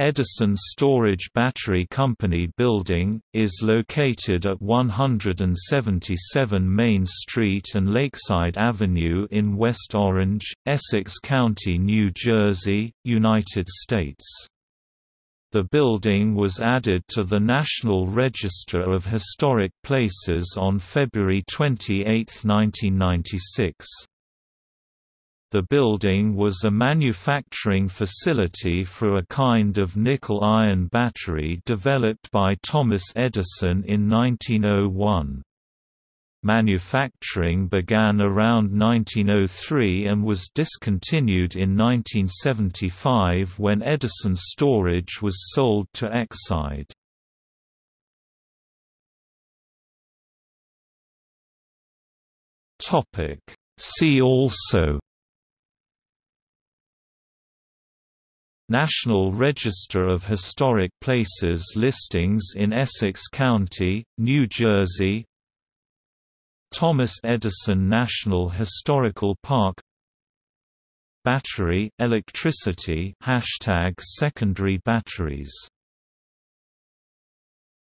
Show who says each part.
Speaker 1: Edison Storage Battery Company building, is located at 177 Main Street and Lakeside Avenue in West Orange, Essex County, New Jersey, United States. The building was added to the National Register of Historic Places on February 28, 1996. The building was a manufacturing facility for a kind of nickel-iron battery developed by Thomas Edison in 1901. Manufacturing began around 1903 and was discontinued in 1975 when Edison Storage was sold to Exide. See also National Register of Historic Places listings in Essex County, New Jersey Thomas Edison National Historical Park Battery, electricity hashtag secondary batteries